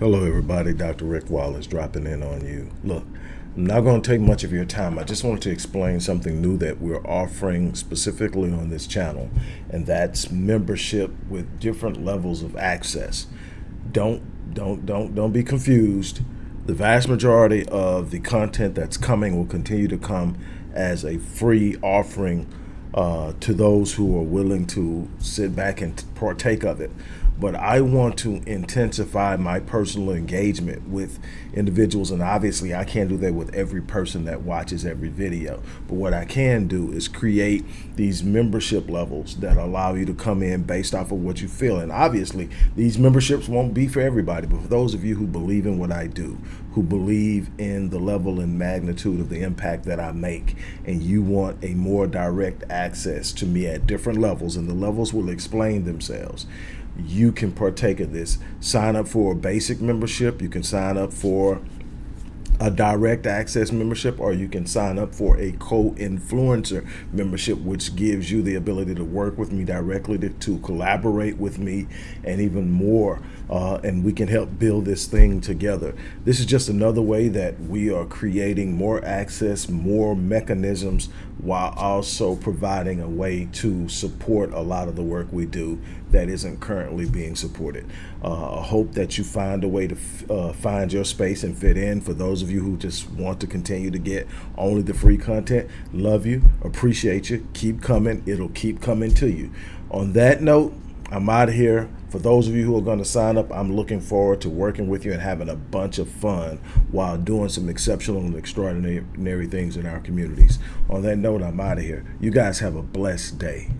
Hello, everybody. Dr. Rick Wallace dropping in on you. Look, I'm not going to take much of your time. I just wanted to explain something new that we're offering specifically on this channel, and that's membership with different levels of access. Don't don't don't don't be confused. The vast majority of the content that's coming will continue to come as a free offering uh, to those who are willing to sit back and partake of it but I want to intensify my personal engagement with individuals. And obviously, I can't do that with every person that watches every video. But what I can do is create these membership levels that allow you to come in based off of what you feel. And obviously, these memberships won't be for everybody, but for those of you who believe in what I do, who believe in the level and magnitude of the impact that I make, and you want a more direct access to me at different levels, and the levels will explain themselves you can partake of this. Sign up for a basic membership. You can sign up for a direct access membership or you can sign up for a co-influencer membership which gives you the ability to work with me directly to, to collaborate with me and even more uh, and we can help build this thing together this is just another way that we are creating more access more mechanisms while also providing a way to support a lot of the work we do that isn't currently being supported. Uh, I hope that you find a way to uh, find your space and fit in. For those of you who just want to continue to get only the free content, love you, appreciate you, keep coming. It'll keep coming to you. On that note, I'm out of here. For those of you who are going to sign up, I'm looking forward to working with you and having a bunch of fun while doing some exceptional and extraordinary things in our communities. On that note, I'm out of here. You guys have a blessed day.